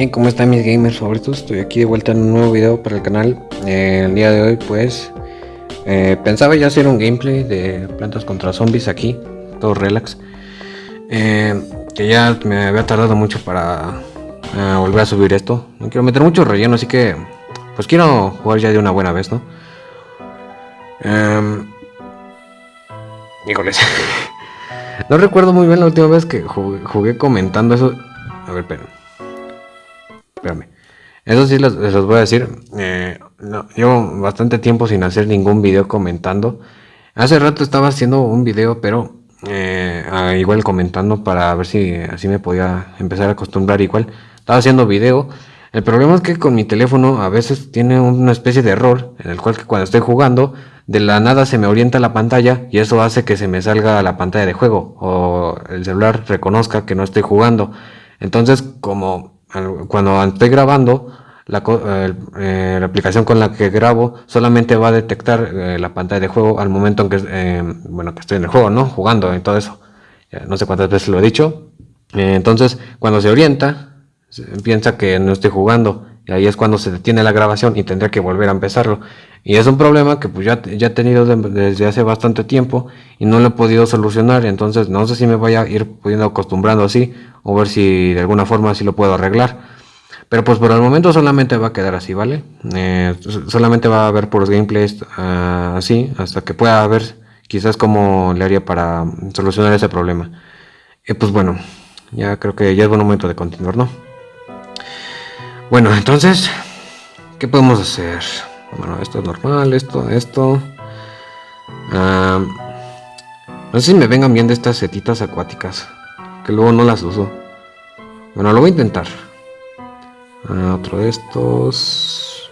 Hey, ¿cómo están mis gamers favoritos? Estoy aquí de vuelta en un nuevo video para el canal. Eh, el día de hoy pues eh, pensaba ya hacer un gameplay de plantas contra zombies aquí, todo relax. Eh, que ya me había tardado mucho para volver a subir esto. No quiero meter mucho relleno, así que pues quiero jugar ya de una buena vez, ¿no? Em, híjoles. no recuerdo muy bien la última vez que jugué, comentando eso. A ver, pero Espérame. Eso sí les, les voy a decir. Eh, llevo bastante tiempo sin hacer ningún video comentando. Hace rato estaba haciendo un video, pero eh, igual comentando para ver si así me podía empezar a acostumbrar igual. Estaba haciendo video. El problema es que con mi teléfono a veces tiene una especie de error en el cual que cuando estoy jugando de la nada se me orienta la pantalla y eso hace que se me salga la pantalla de juego o el celular reconozca que no estoy jugando. Entonces como cuando estoy grabando, la, eh, la, aplicación con la que grabo solamente va a detectar eh, la pantalla de juego al momento en que, eh, bueno, que estoy en el juego, ¿no? Jugando y todo eso. no sé cuántas veces lo he dicho. entonces, cuando se orienta, piensa que no estoy jugando. Ahí es cuando se detiene la grabación y tendré que volver a empezarlo. Y es un problema que pues ya, ya he tenido desde hace bastante tiempo y no lo he podido solucionar. Entonces no sé si me voy a ir pudiendo acostumbrando así o ver si de alguna forma así lo puedo arreglar. Pero pues por el momento solamente va a quedar así, ¿vale? Eh, solamente va a haber por los gameplays uh, así hasta que pueda ver quizás cómo le haría para solucionar ese problema. Y pues bueno, ya creo que ya es buen momento de continuar, ¿no? Bueno, entonces, ¿qué podemos hacer? Bueno, esto es normal, esto, esto. no sé si me vengan bien de estas setitas acuáticas. Que luego no las uso. Bueno, lo voy a intentar. Ah, otro de estos.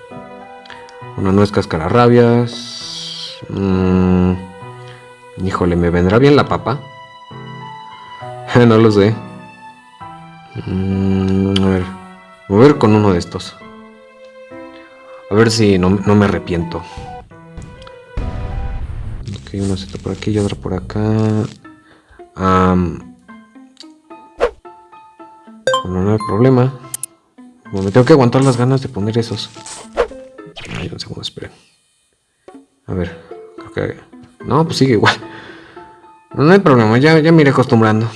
Una no es cascararrabias. Mm, híjole, ¿me vendrá bien la papa? no lo sé. Mm, a ver. Voy a con uno de estos. A ver si no, me arrepiento. Ok, una seta por aquí y otra por acá. Bueno, no hay problema. me tengo que aguantar las ganas de poner esos. Ay, un segundo, esperen. A ver. No, pues sigue igual. No, hay problema, ya, ya me iré acostumbrando.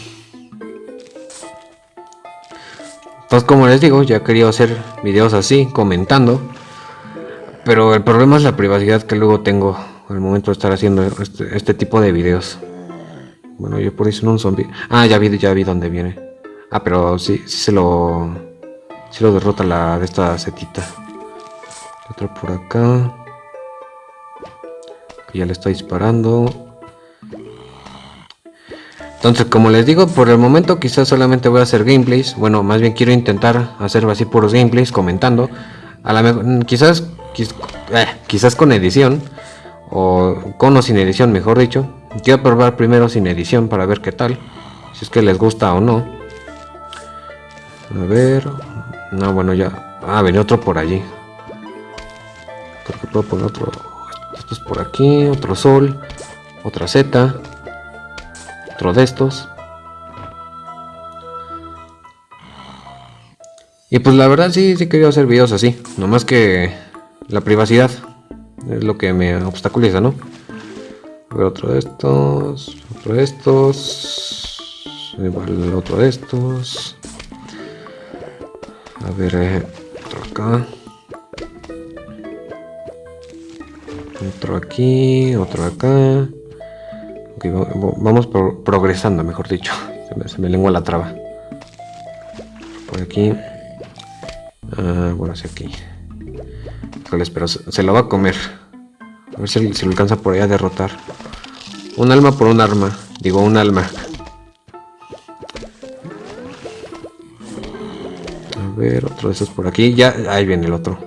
Entonces, como les digo, ya quería hacer videos así, comentando. Pero el problema es la privacidad que luego tengo al momento de estar haciendo este, este tipo de videos. Bueno, yo por eso no un zombie. Ah, ya vi, ya vi dónde viene. Ah, pero sí, sí se lo... Sí lo derrota la de esta setita. Otro por acá. ya le está disparando. Entonces, como les digo, por el momento quizás solamente voy a hacer gameplays. Bueno, más bien quiero intentar hacer así puros gameplays comentando. A la mm, quizás, eh, quizás con edición. O con o sin edición, mejor dicho. Quiero probar primero sin edición para ver qué tal. Si es que les gusta o no. A ver. No, bueno, ya. Ah, venía otro por allí. Creo que puedo poner otro. Esto es por aquí. Otro sol. Otra Z de estos. Y pues la verdad sí, sí quería hacer videos así. Nomás que la privacidad es lo que me obstaculiza, ¿no? Otro de estos. Otro de estos. Igual otro de estos. A ver, eh, otro acá. Otro aquí, otro acá vamos progresando, mejor dicho. Se me, lengua la traba. Por aquí. Ah, bueno, hacia aquí. pero se, lo va a comer. A ver si, si lo alcanza por ahí a derrotar. Un alma por un arma. Digo, un alma. A ver, otro de esos por aquí. Ya, ahí viene el otro.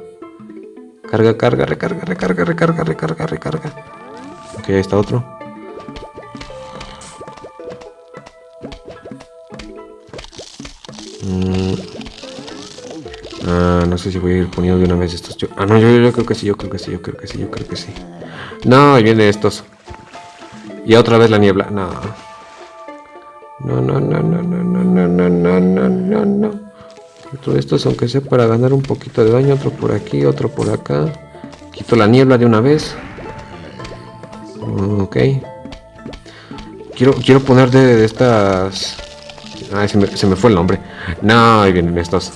Carga, carga, recarga, recarga, recarga, recarga, recarga. Ok, ahí está otro. No sé si voy a ir poniendo de una vez estos. ah, no, yo, creo que sí, yo creo que sí, yo creo que sí, yo creo que sí. No, ahí viene estos. Y otra vez la niebla. No. No, no, no, no, no, no, no, no, no, no, no. Otro de estos, aunque sea para ganar un poquito de daño. Otro por aquí, otro por acá. Quito la niebla de una vez. Ok. Quiero, quiero poner de, estas... Ay, se me, se me, fue el nombre. No, ahí vienen estos.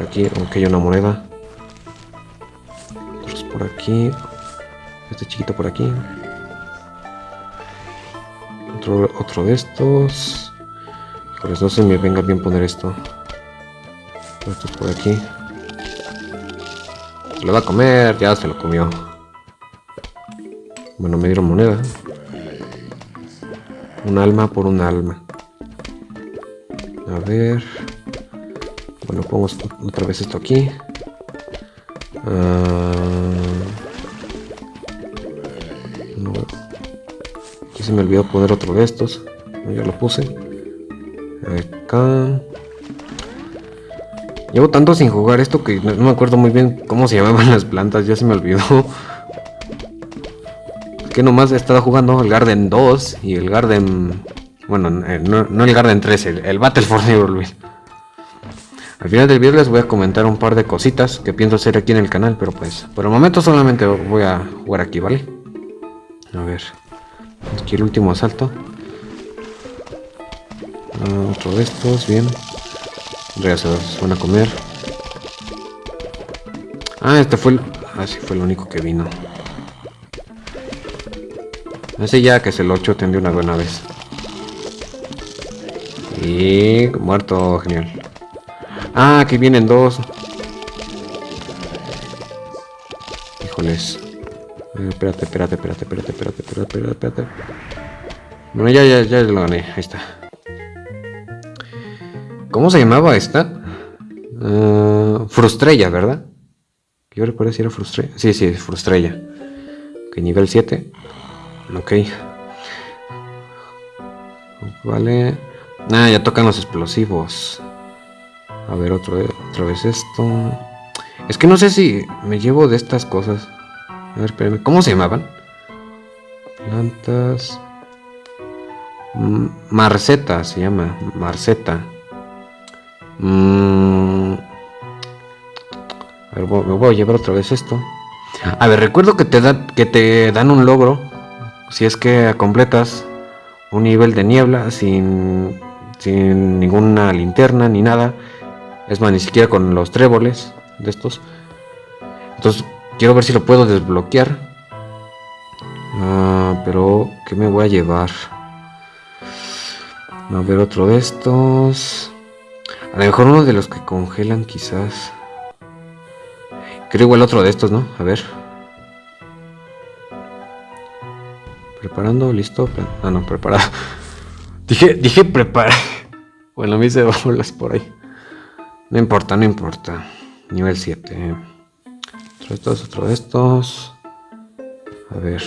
Por aquí, aunque hay una moneda. Otros por aquí. Este chiquito por aquí. Otro, otro de estos. Por eso no se me venga bien poner esto. Esto por aquí. Se lo va a comer, ya se lo comió. Bueno, me dieron moneda. Un alma por un alma. A ver. Bueno, pongo otra vez esto aquí. Uh, no. Aquí se me olvidó poner otro de estos. Ya lo puse. Acá. Llevo tanto sin jugar esto que no me acuerdo muy bien cómo se llamaban las plantas. Ya se me olvidó que nomás he estado jugando el Garden 2 y el Garden... Bueno, eh, no, el Garden 3, el, el Battleford Luis. Al final del video les voy a comentar un par de cositas que pienso hacer aquí en el canal, pero pues por el momento solamente voy a jugar aquí, ¿vale? A ver, aquí el último asalto. Ah, otro de estos, bien. Ya se van a comer. Ah, este fue el... Ah, sí, fue el único que vino. Ese ya que se lo choten de una buena vez. Y muerto, genial. Ah, aquí vienen dos. Híjoles. Eh, espérate, espérate, espérate, espérate, espérate, espérate, espérate. Bueno, ya, ya, ya lo gané. Ahí está. ¿Cómo se llamaba esta? Uh, Frustrella, ¿verdad? Yo recuerdo si era Frustrella. Sí, sí, Frustrella. Ok, nivel 7. Ok. Vale. Ah, ya tocan los explosivos. A ver, otro, otra vez esto. Es que no sé si me llevo de estas cosas. A ver, espérenme. ¿Cómo se llamaban? Plantas. Marceta se llama. Marceta. Mm. A ver, me voy a llevar otra vez esto. A ver, recuerdo que te, da, que te dan un logro si es que completas un nivel de niebla sin, sin ninguna linterna ni nada. Es más, ni siquiera con los tréboles de estos. Entonces, quiero ver si lo puedo desbloquear. Ah, pero, ¿qué me voy a llevar? A ver, otro de estos. A lo mejor uno de los que congelan, quizás. Creo igual otro de estos, ¿no? A ver. Preparando, listo. Ah, no, preparado. dije, dije preparar. Bueno, me hice bolas por ahí. No importa, no importa. Nivel 7. Otro de estos, otro de estos. A ver.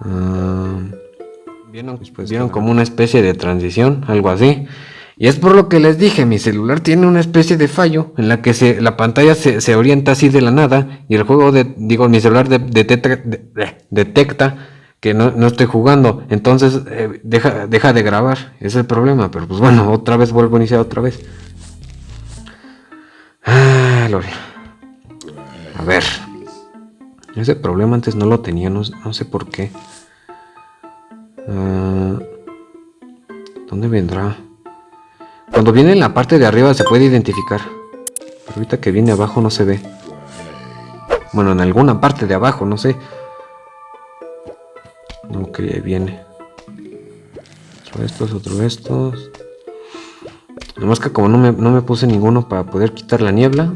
Ah, ¿Vieron, Después vieron como una especie de transición, algo así. Y es por lo que les dije, mi celular tiene una especie de fallo en la que se, la pantalla se, orienta así de la nada y el juego, de, digo, mi celular detecta, que no, estoy jugando. Entonces eh, deja, deja de grabar, es el problema. Pero pues bueno, otra vez vuelvo a iniciar otra vez. Ah, A ver. Ese problema antes no lo tenía, no, sé por qué. Ah, ¿Dónde vendrá? Cuando viene en la parte de arriba se puede identificar. Pero ahorita que viene abajo no se ve. Bueno, en alguna parte de abajo, no sé. Ok, ahí viene. Otro estos, otro estos. Nomás que como no me, puse ninguno para poder quitar la niebla,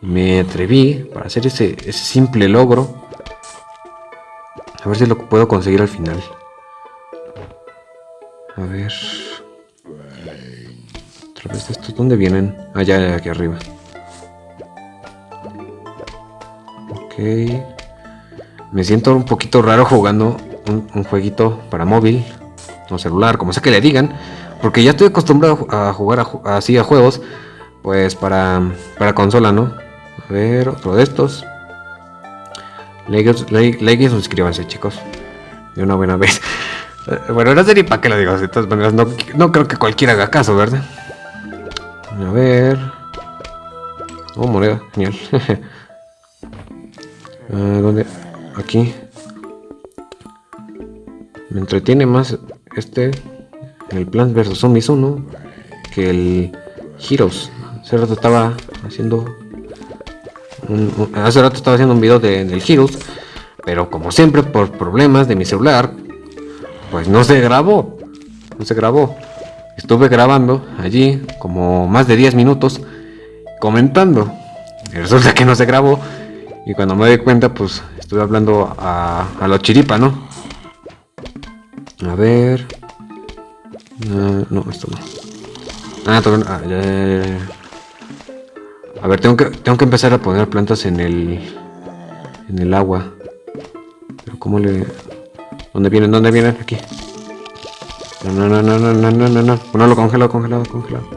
me atreví para hacer ese, ese simple logro. A ver si lo puedo conseguir al final. A ver de estos, ¿dónde vienen? Allá, ah, aquí arriba. Ok. Me siento un poquito raro jugando un, jueguito para móvil o celular, como sea que le digan. Porque ya estoy acostumbrado a jugar así a juegos, pues para, para consola, ¿no? A ver, otro de estos. Like, like, y suscríbanse, chicos. De una buena vez. Bueno, no sé ni para qué lo digo. De todas maneras, no, no creo que cualquiera haga caso, ¿verdad? A ver. Oh, moneda, genial. Ah, ¿Dónde? Aquí. Me entretiene más este, el Plants vs Zombies 1, que el Heroes. Hace rato estaba haciendo hace rato estaba haciendo un video de, del Heroes, pero como siempre por problemas de mi celular, pues no se grabó. No se grabó. Estuve grabando allí como más de 10 minutos comentando. Y resulta que no se grabó. Y cuando me di cuenta, pues estuve hablando a, a la chiripa, ¿no? A ver. Ah, no, esto no. Ah, ah ya, ya, A ver, tengo que, tengo que empezar a poner plantas en el... En el agua. Pero cómo le... ¿Dónde vienen? ¿Dónde vienen? Aquí. No, no, no, no, no, no, no, no. Ponerlo congelado, congelado, congelado.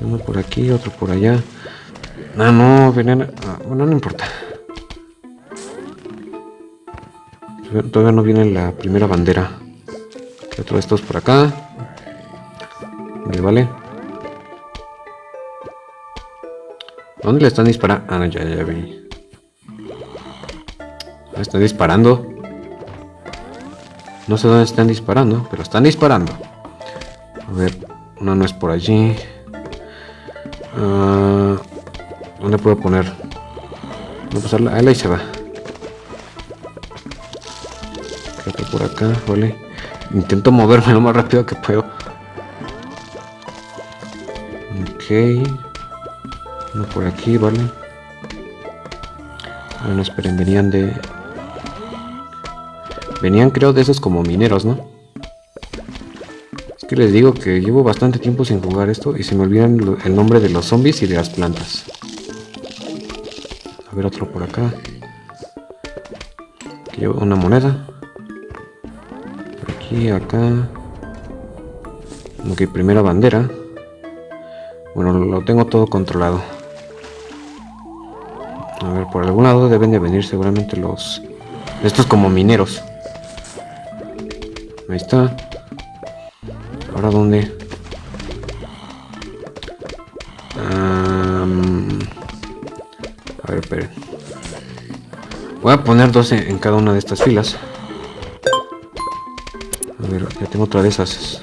Uno por aquí, otro por allá. Ah, no, veneno. Ah, bueno, no importa. Todavía no viene la primera bandera. Otro de estos por acá. Vale, vale. ¿Dónde le están disparando? Ah, no, ya, ya vi. Están disparando. No sé dónde están disparando, pero están disparando. A ver, una no es por allí. Uh, ¿Dónde puedo poner? Voy a pasarla. Ahí se va. Creo que por acá, vale. Intento moverme lo más rápido que puedo. Ok. Uno por aquí, vale. Bueno, esperen, venían de... Venían creo de esos como mineros, ¿no? Es que les digo que llevo bastante tiempo sin jugar esto y se me olvidan el nombre de los zombies y de las plantas. A ver otro por acá. Aquí llevo una moneda. Aquí, acá. Ok, primera bandera. Bueno, lo tengo todo controlado. A ver, por algún lado deben de venir seguramente los... Estos como mineros. Ahí está. ¿Ahora dónde? a ver, esperen. Voy a poner 12 en cada una de estas filas. Ver, ya tengo otra de esas.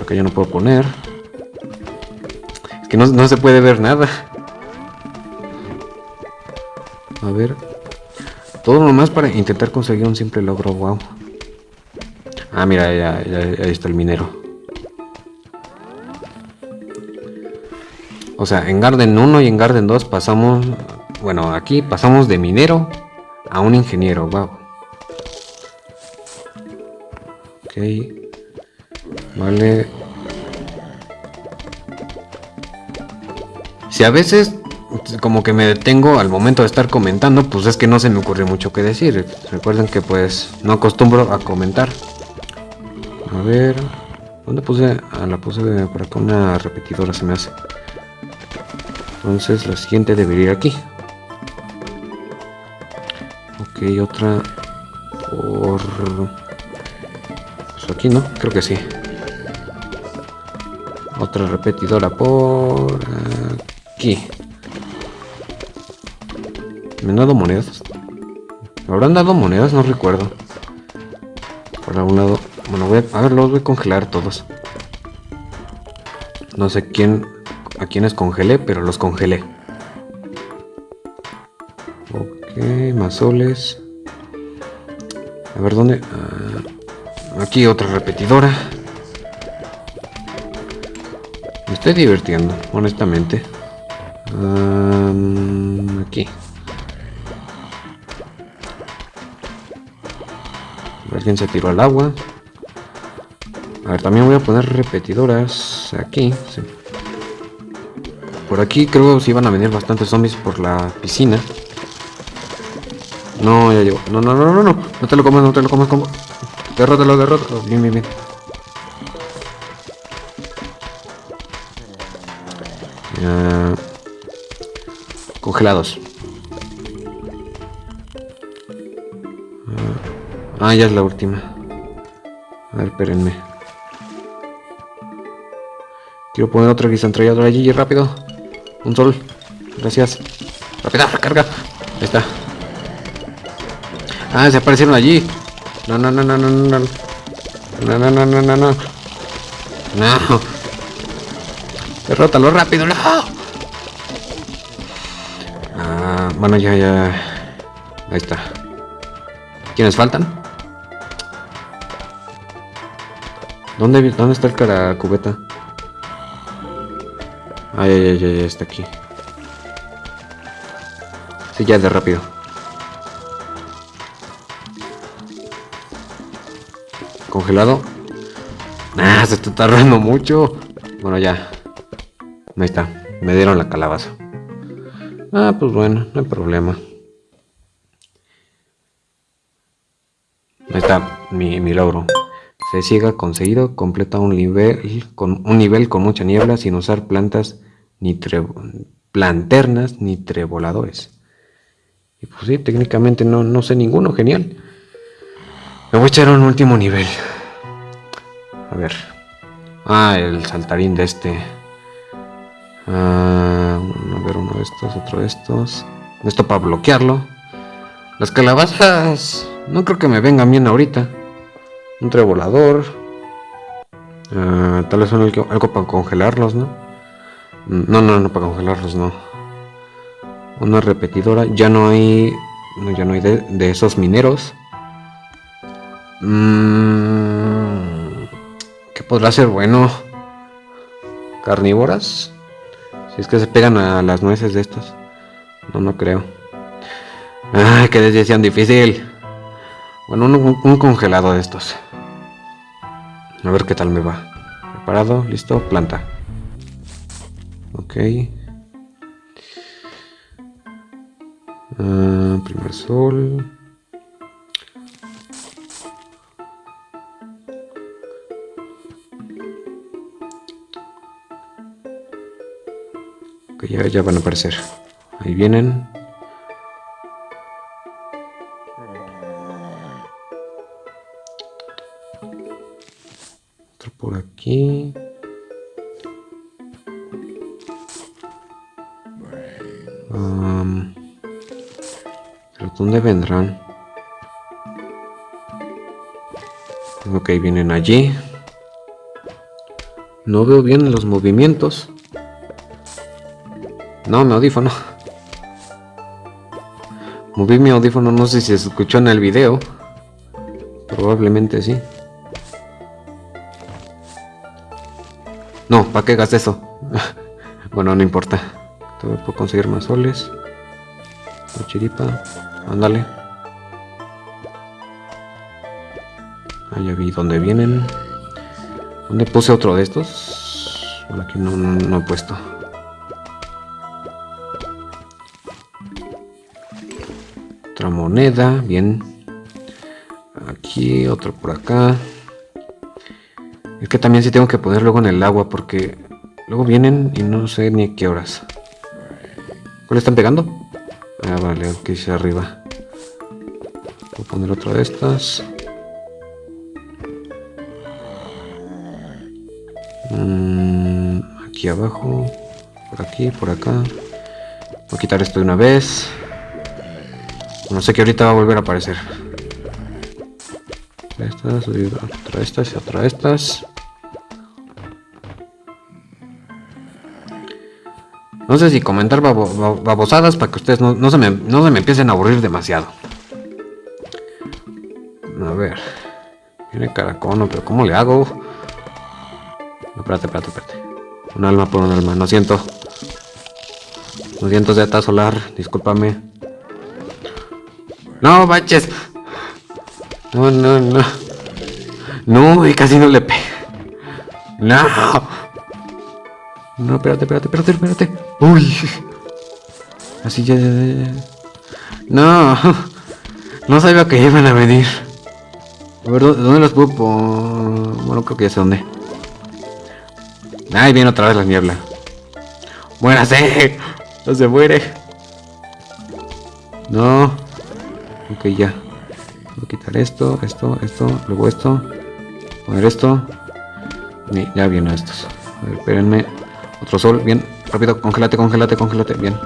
Acá ya no puedo poner. Es que no, no se puede ver nada. A ver. Todo nomás para intentar conseguir un simple logro, wow. Ah, mira, ya, ahí está el minero. O sea, en Garden 1 y en Garden 2 pasamos... Bueno, aquí pasamos de minero a un ingeniero, wow. Ok. Vale. Si a veces como que me detengo al momento de estar comentando, pues es que no se me ocurre mucho que decir. Recuerden que pues no acostumbro a comentar. A ver. ¿Dónde puse? Ah, la puse por acá una repetidora se me hace. Entonces la siguiente debería ir aquí. Ok, otra por... Pues aquí, ¿no? Creo que sí. Otra repetidora por aquí. ¿Me han dado monedas? ¿Me habrán dado monedas? No recuerdo. Por algún lado bueno, voy a, ver, los voy a congelar todos. No sé quién, a quiénes congelé, pero los congelé. Ok, más soles. A ver dónde. Ah, aquí otra repetidora. Me estoy divirtiendo, honestamente. aquí. Alguien se tiró al agua. A ver, también voy a poner repetidoras aquí. Por aquí creo que sí van a venir bastantes zombies por la piscina. No, ya llevo. No, no, no, no, no. No te lo comas, no te lo comas como. Derrótalo, derrótalo. Bien, bien, bien. congelados. Ah, ya es la última. A ver, espérenme. Quiero poner otro guisantrallador allí, rápido. Un sol. Gracias. Rápida, recarga. Ahí está. Ah, se aparecieron allí. No, no, no, no, no, no. No, no, no, no, no, no. No. Derrótalo rápido, no. Ah, bueno, ya, ya. Ahí está. ¿Quiénes faltan? ¿Dónde, dónde está el cara cubeta? Ay, ay, ay, ay, está aquí. Sí, ya de rápido. Congelado. Ah, se está tardando mucho. Bueno, ya. Ahí está. Me dieron la calabaza. Ah, pues bueno, no hay problema. Ahí está mi, mi logro. Se siga conseguido, completa un nivel con un nivel con mucha niebla sin usar plantas ni planternas ni trevoladores. Y pues sí, técnicamente no, no sé ninguno, genial. Me voy a echar un último nivel. A ver. Ah, el saltarín de este. Ah, a ver, uno de estos, otro de estos. Esto para bloquearlo. Las calabazas no creo que me vengan bien ahorita. Un trevolador. Ah, tal vez algo, algo para congelarlos, ¿no? No, no, no para congelarlos, no. Una repetidora. Ya no hay. ya no hay de, esos mineros. Mmm, ¿Qué podrá ser bueno? ¿Carnívoras? Si es que se pegan a las nueces de estos. No, no creo. Ay, qué decisión difícil. Bueno, un, congelado de estos. A ver qué tal me va. Preparado, listo, planta. Ok. Uh, primer sol. Ya, van a aparecer. Ahí vienen. Otro por aquí. ¿Dónde vendrán? Ok, vienen allí. No veo bien los movimientos. No, mi audífono. Moví mi audífono, no sé si se escuchó en el video. Probablemente sí. No, ¿para qué hagas eso? bueno, no importa. Todavía puedo conseguir más soles. chiripa. Ándale. Ah, ya vi dónde vienen. ¿Dónde puse otro de estos? Bueno, aquí no, no, he puesto. Moneda, bien. Aquí, otro por acá. Es que también sí tengo que poner luego en el agua porque luego vienen y no sé ni a qué horas. ¿Cuál están pegando? Ah, vale, aquí hacia arriba. Voy a poner otra de estas. Mm, aquí abajo. Por aquí, por acá. Voy a quitar esto de una vez. No sé que ahorita va a volver a aparecer. Estas, otra estas y otra estas. No sé si comentar babosadas para que ustedes no, se me, empiecen a aburrir demasiado. A ver. Viene caracono, pero ¿cómo le hago? No, espérate, espérate, espérate. Un alma por un alma. No siento. No siento Zeta Solar. Discúlpame. No, baches. No, no, no. No, y casi no le pega. No. No, espérate, espérate, espérate, espérate. Uy. Así ya, No. No sabía que iban a venir. A ver, ¿dónde los puedo Bueno, creo que ya sé dónde. Ahí viene otra vez la niebla. ¡Muérase! No se muere. No. Ok, ya. Voy a quitar esto, esto, esto, luego esto. Poner esto. Y ya vienen estos. A ver, espérenme. Otro sol, bien. Rápido, congélate, congélate, congélate. Bien.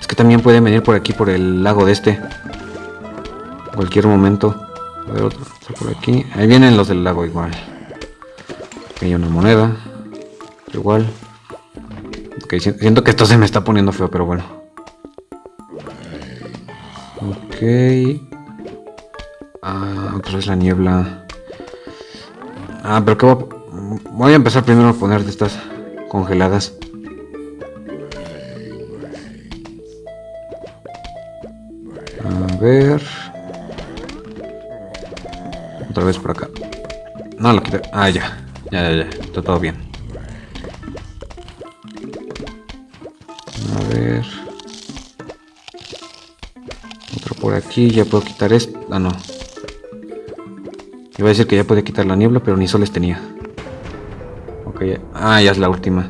Es que también pueden venir por aquí, por el lago de este. Cualquier momento. A ver, otro, otro por aquí. Ahí vienen los del lago igual. Aquí hay una moneda. Igual. Ok, si- siento que esto se me está poniendo feo, pero bueno. Ah, otra vez la niebla. Ah, pero qué voy a... Voy a empezar primero a poner de estas congeladas. A ver. Otra vez por acá. No, lo quité. Ah, ya. Ya, ya, ya. Está todo bien. Por aquí. Ya puedo quitar esto. Ah, no. Iba a decir que ya podía quitar la niebla, pero ni soles tenía. Ok, ya- ah, ya es la última.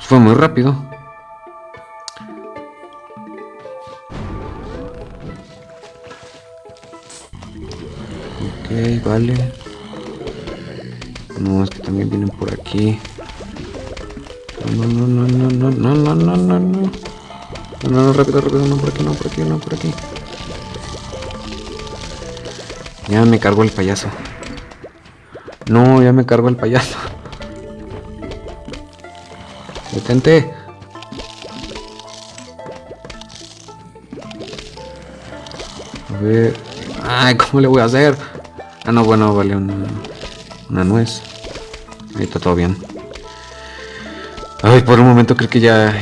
Fue muy rápido. Ok, vale. No, es que también vienen por aquí. No, no, no, no, no, no, no, no, no, no. No, no, no, rápido, rápido, no por aquí, no por aquí, no por aquí. Ya me cargó el payaso. No, ya me cargó el payaso. Detente. A ver. Ay, ¿cómo le voy a hacer? Ah, no, bueno, vale una, una nuez. Ahí está todo bien. Ay, por un momento creo que ya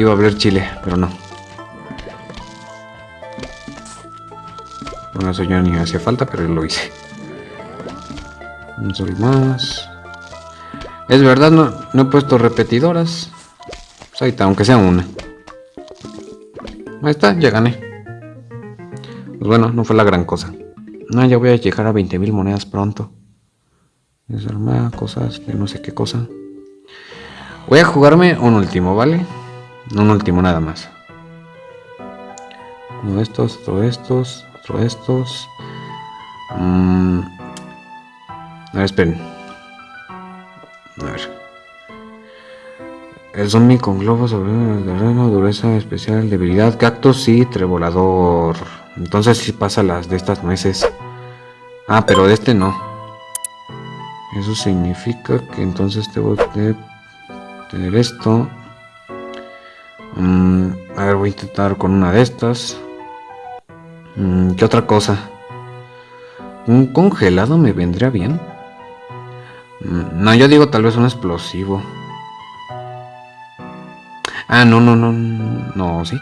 iba a abrir chile, pero no. Bueno, eso ya ni hacía falta, pero lo hice. Un sol más. Es verdad, no, no he puesto repetidoras. Pues ahí está, aunque sea una. Ahí está, ya gané. Pues bueno, no fue la gran cosa. No, ya voy a llegar a 20.000 monedas pronto. Desarmar cosas de no sé qué cosa. Voy a jugarme un último, ¿vale? Un último nada más. Uno de estos, otro de estos, otro de estos. Mm. A ver, esperen. A ver. El zombie con globos sobre el terreno, dureza especial, debilidad, cactus y trevolador. Entonces sí pasa las de estas nueces. Ah, pero de este no. Eso significa que entonces debo de tener esto. Mm, a ver, voy a intentar con una de estas. Mm, ¿Qué otra cosa? ¿Un congelado me vendría bien? Mm, No, yo digo tal vez un explosivo. Ah, no, no, no, no, sí.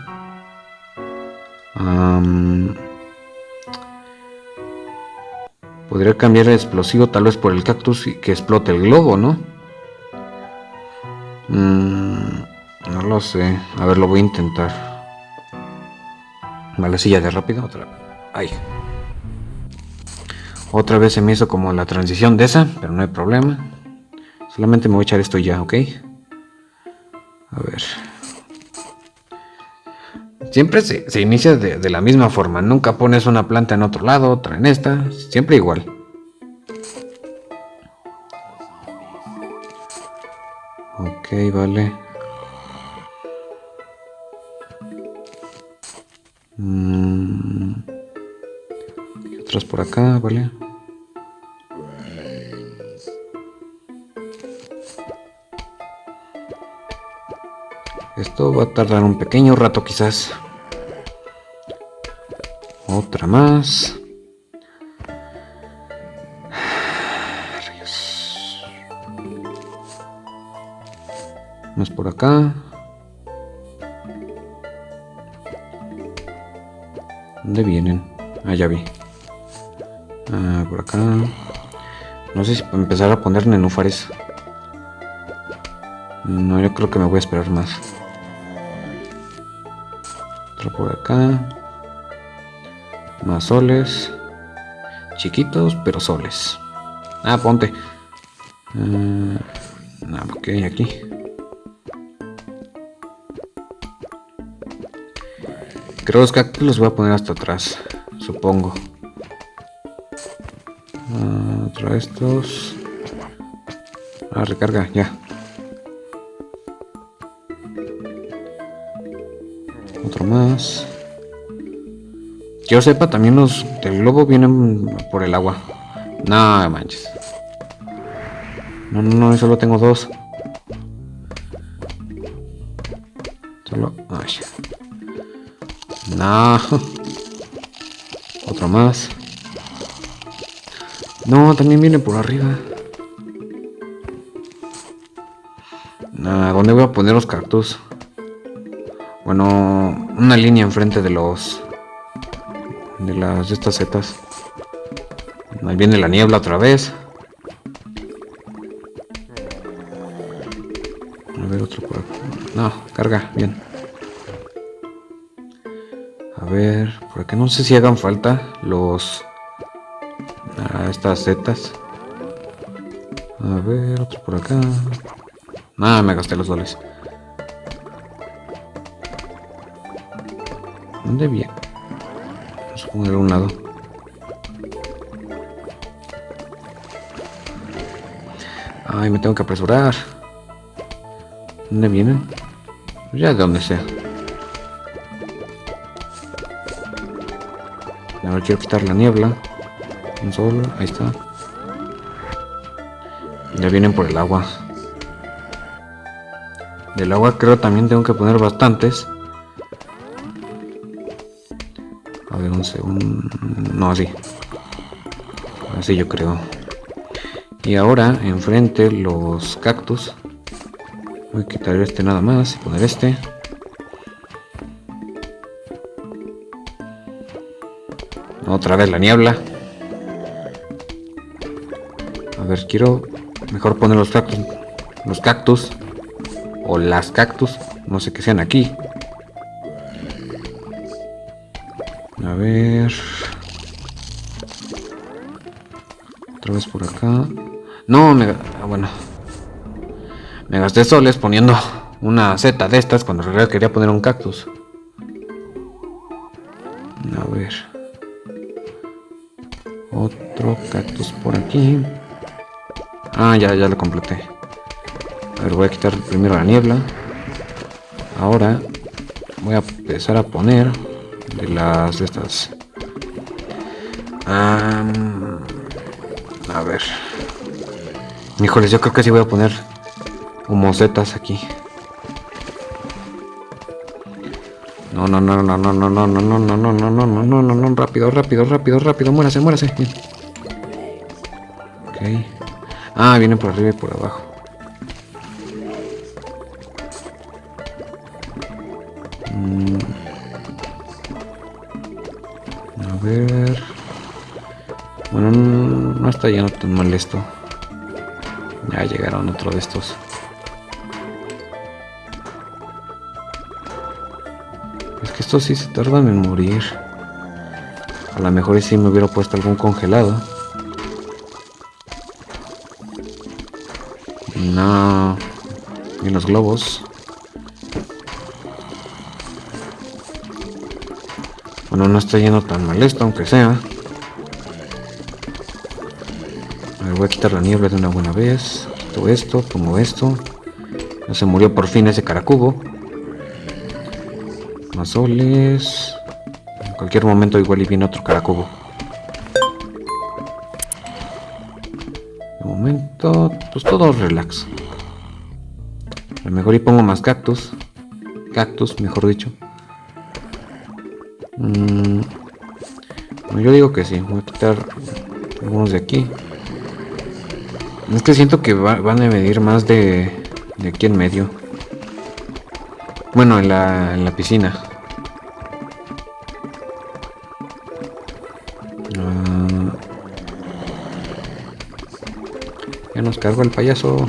Podría cambiar el explosivo tal vez por el cactus y que explote el globo, ¿no? Mm, no lo sé. A ver, lo voy a intentar. Vale, silla de rápido. Otra. Ay. Otra vez se me hizo como la transición de esa, pero no hay problema. Solamente me voy a echar esto ya, ¿ok? A ver. Siempre se, se inicia de, de la misma forma. Nunca pones una planta en otro lado, otra en esta. Siempre igual. Ok, vale. Mm. Otras por acá, vale. Esto va a tardar un pequeño rato quizás. Otra más. Más por acá. ¿Dónde vienen? Ah, ya vi. Ah, por acá. No sé si empezar a poner nenúfares. No, yo creo que me voy a esperar más. Otro por acá. Más soles. Chiquitos, pero soles. Ah, ponte. Ah, ok, aquí. Creo los cactus los voy a poner hasta atrás. Supongo. Ah, otro de estos. Ah, recarga, ya. Otro más. Que yo sepa, también los del globo vienen por el agua. No manches. No, no, no, solo tengo dos. No. Otro más. No, también viene por arriba. Nah, ¿dónde voy a poner los cactus? Bueno, una línea enfrente de los... De las de estas setas. Ahí viene la niebla otra vez. A ver, otro por. No, carga, no sé si hagan falta los... Ah, estas setas. A ver, otro por acá. Nada, me gasté los dólares. ¿Dónde bien? Vamos a poner un lado. Ay, me tengo que apresurar. ¿Dónde vienen? Ya de donde sea. Ahora quiero quitar la niebla. Un sol, ahí está. Ya vienen por el agua. Del agua creo también tengo que poner bastantes. A ver, un segundo. No, así. Así yo creo. Y ahora, enfrente, los cactus. Voy a quitar este nada más y poner este. Otra vez la niebla. A ver, quiero mejor poner los cactus. Los cactus. O las cactus. No sé qué sean aquí. A ver. Otra vez por acá. No, me... Ah, bueno. Me gasté soles poniendo una seta de estas cuando en realidad quería poner un cactus. Por aquí. Ah, ya, ya lo completé. A ver, voy a quitar primero la niebla. Ahora voy a empezar a poner de las de estas. a ver. Híjoles, yo creo que sí voy a poner humosetas aquí. No, no, no, no, no, no, no, no, no, no, no, no, no, no, no, no, no, rápido, rápido, rápido, rápido, muérase, muérase. Ah, vienen por arriba y por abajo. A ver. Bueno, no está ya tan mal esto. Ya llegaron otro de estos. Es que estos sí se tardan en morir. A lo mejor si me hubiera puesto algún congelado. No. Y los globos. Bueno, no está yendo tan mal esto, aunque sea. voy a quitar la niebla de una buena vez. Quito esto, pongo esto. Ya se murió por fin ese caracubo. Más soles. En cualquier momento igual y viene otro caracubo. Momento, pues todo relax. A lo mejor y pongo más cactus. Cactus, mejor dicho. Mm, yo digo que sí. Voy a quitar algunos de aquí. Es que siento que van a medir más de, de aquí en medio. Bueno, en la, en la piscina. Nos cargo el payaso.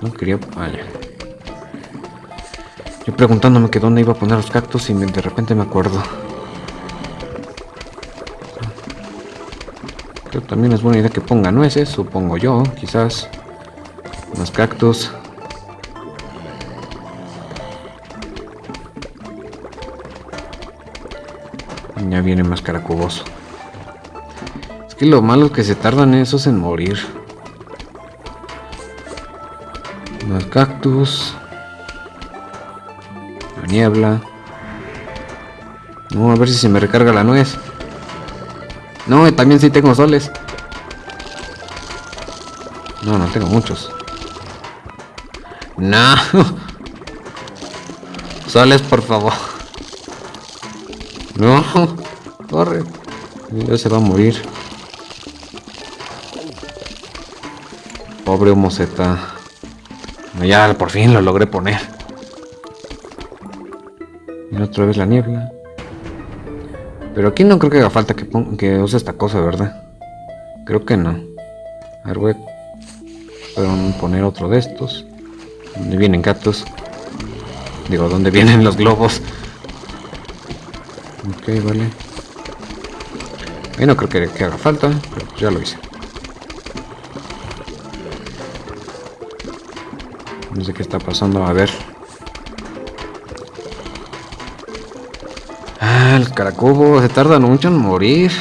No quería... Yo preguntándome que dónde iba a poner los cactus y de repente me acuerdo. también es buena idea que ponga nueces, supongo yo, quizás. Los cactus. Ya viene más caracuboso. Que lo malo es que se tardan esos en morir. Más cactus. La niebla. No, a ver si se me recarga la nuez. No, también sí tengo soles. No, no tengo muchos. No. Soles, por favor. No. Corre. Ya se va a morir. Pobre homoceta. Ya por fin lo logré poner. Y otra vez la niebla. Pero aquí no creo que haga falta que, que use esta cosa, ¿verdad? Creo que no. A ver, voy a poner otro de estos. ¿Dónde vienen gatos? Digo, ¿dónde vienen los globos? Ok, vale. Y no creo que, que haga falta, pero ya lo hice. No sé qué está pasando, a ver. Ah, el caracubo se tarda mucho en morir.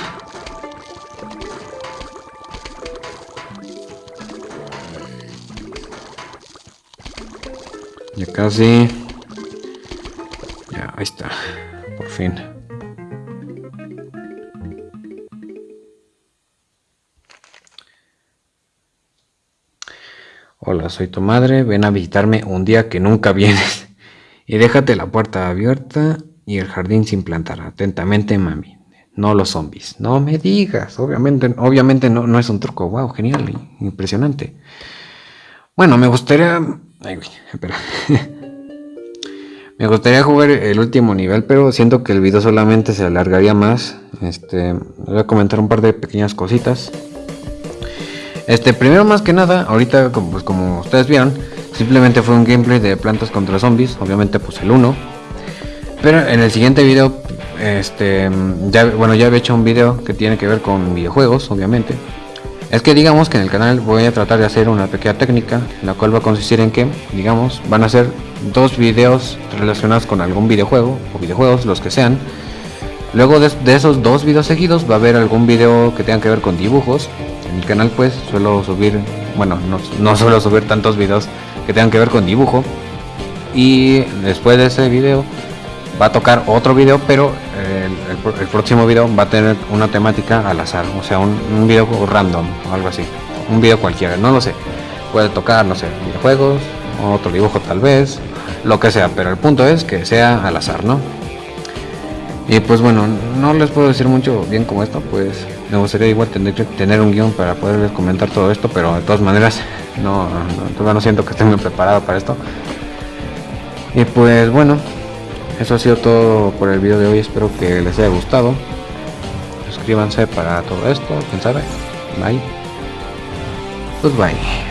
Ya casi. Ya, ahí está. Por fin. Hola, soy tu madre. Ven a visitarme un día que nunca vienes. Y déjate la puerta abierta y el jardín sin plantar. Atentamente, mami. No los zombies. No me digas. Obviamente, obviamente no, no es un truco. Wow, genial. Impresionante. Bueno, me gustaría... Ay, espera. me gustaría jugar el último nivel, pero siento que el video solamente se alargaría más. Este, voy a comentar un par de pequeñas cositas. Este, primero más que nada, ahorita como, pues, como ustedes vieron, simplemente fue un gameplay de plantas contra zombies, obviamente pues el 1. Pero en el siguiente video, este, ya, bueno, ya he hecho un video que tiene que ver con videojuegos, obviamente. Es que digamos que en el canal voy a tratar de hacer una pequeña técnica, la cual va a consistir en que, digamos, van a ser dos videos relacionados con algún videojuego, o videojuegos, los que sean. Luego de, esos dos videos seguidos va a haber algún video que tenga que ver con dibujos, en mi canal pues suelo subir, bueno, no, suelo subir tantos videos que tengan que ver con dibujo. Y después de ese video va a tocar otro video, pero el, próximo video va a tener una temática al azar, o sea, un, un video random o algo así. Un video cualquiera, no lo sé. Puede tocar, no sé, videojuegos, otro dibujo tal vez, lo que sea, pero el punto es que sea al azar, ¿no? Y pues bueno, no les puedo decir mucho bien como esto, pues me gustaría igual tener, tener un guion para poderles comentar todo esto, pero de todas maneras no, todavía no siento que esté muy preparado para esto. Y pues bueno, eso ha sido todo por el video de hoy, espero que les haya gustado. Suscríbanse para todo esto, quién sabe. Bye. Pues bye.